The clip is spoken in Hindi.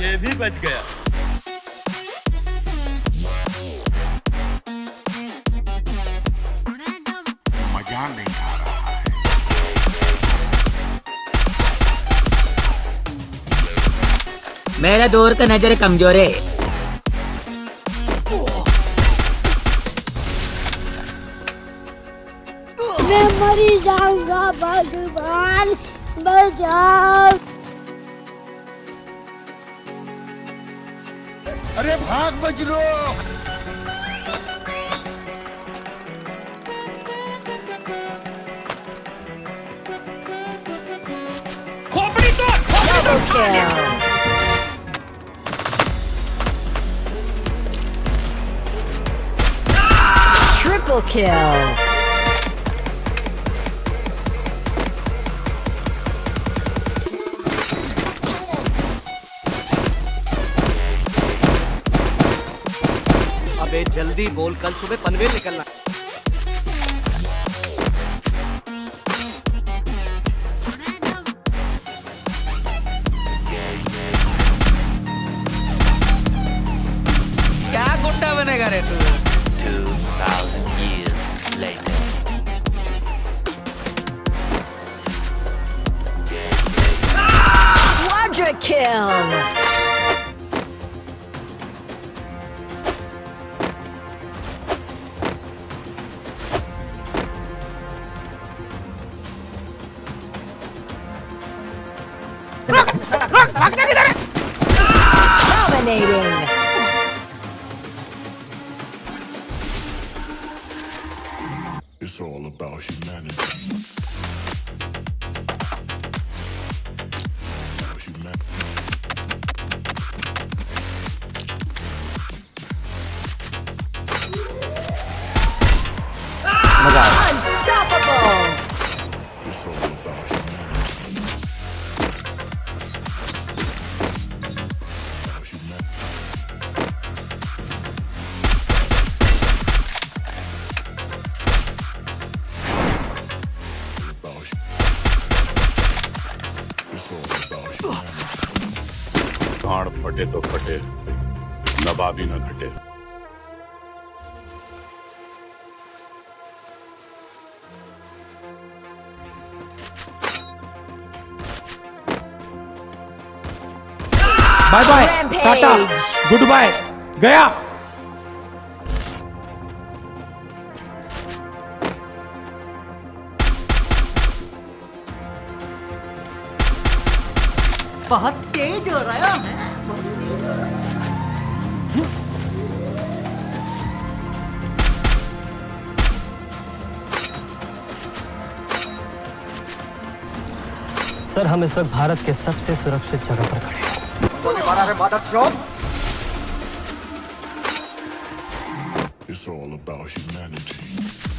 ये भी बच गया। मज़ा नहीं आ रहा है। मेरा दूर का नज़र कमज़ोर है। मैं मरी जाऊँगा भगवान बचाओ। भाग बजरो Double kill. Triple kill. जल्दी बोल कल सुबह पनवेल निकलना क्या गुंडा बनेगा रे तू 2,000 years later. Quadra kill. Dominating. Humanity. फटे तो फटे नवाबी न घटे bye bye tata good bye गया बहुत तेज हो रहा है। सर हम इस वक्त भारत के सबसे सुरक्षित जगह पर खड़े हैं। It's all about humanity.